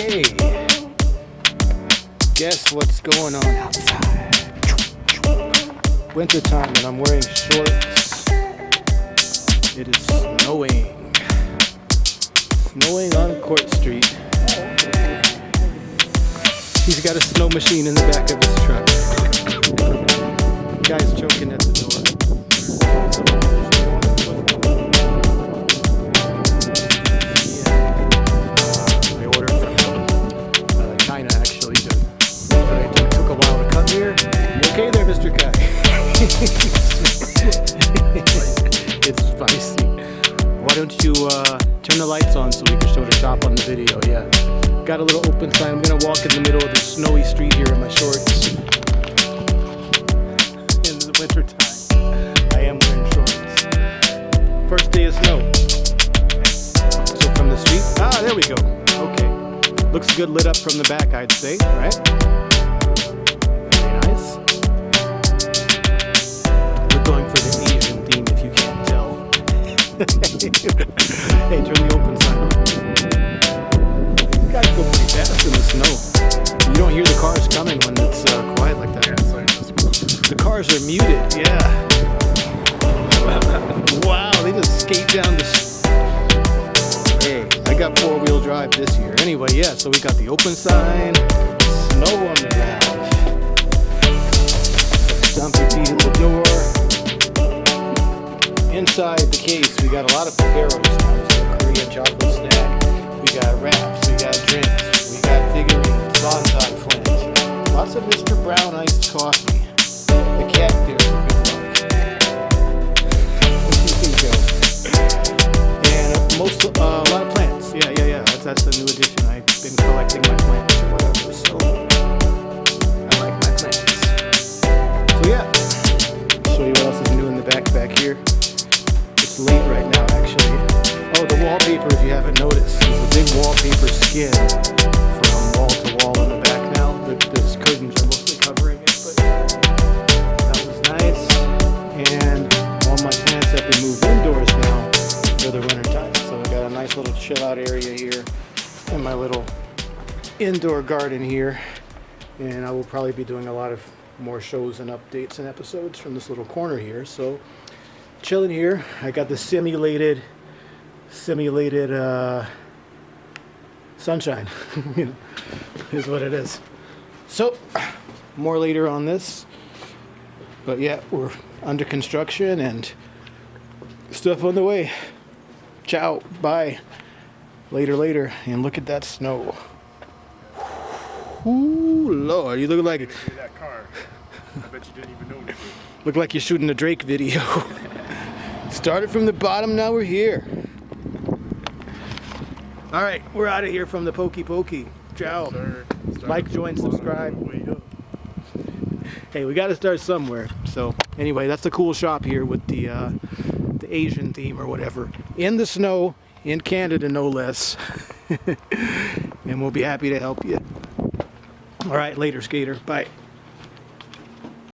Okay. Guess what's going on outside? Winter time and I'm wearing shorts. It is snowing. Snowing on Court Street. He's got a snow machine in the back of his truck. Guy's choking at Mr. Kai? it's spicy. Why don't you uh, turn the lights on so we can show the shop on the video? Yeah. Got a little open sign. I'm gonna walk in the middle of the snowy street here in my shorts. In the winter time. I am wearing shorts. First day of snow. So from the street, ah, there we go. Okay. Looks good lit up from the back, I'd say, right? hey, turn the open sign on. You guys go pretty fast in the snow. You don't hear the cars coming when it's uh, quiet like that. The cars are muted, yeah. wow, they just skate down the Hey, I got four wheel drive this year. Anyway, yeah, so we got the open sign, snow on the ground. Stomp your feet at the door. Inside the case, we got a lot of. So Korean chocolate snack. We got wraps, we got drinks, we got figurines, bonsai Flint. Lots of Mr. Brown iced coffee. The cat go. And most, uh, a lot of plants. Yeah, yeah, yeah. That's, that's the new addition. I've been collecting my plants or whatever, so I like my plants. So yeah, show you what else is new in the back back here. Late right now, actually. Oh, the wallpaper, if you haven't noticed, there's a big wallpaper skin from wall to wall in the back now. The, the curtains are mostly covering it, but that was nice. And all my plants have been moved indoors now for the winter time. So I got a nice little chill out area here in my little indoor garden here. And I will probably be doing a lot of more shows and updates and episodes from this little corner here. So chilling here. I got the simulated simulated uh, sunshine. you know, is what it is. So more later on this. But yeah, we're under construction and stuff on the way. Ciao. Bye. Later, later. And look at that snow. Ooh, Lord. You look like that car. I bet you didn't even it. look like you're shooting a Drake video. Started from the bottom, now we're here. All right, we're out of here from the Pokey Pokey. Ciao. Start Like, join, subscribe. all the way up. Hey, we got to start somewhere. So anyway, that's the cool shop here with the uh, the Asian theme or whatever. In the snow, in Canada, no less. and we'll be happy to help you. All right, later, skater. Bye.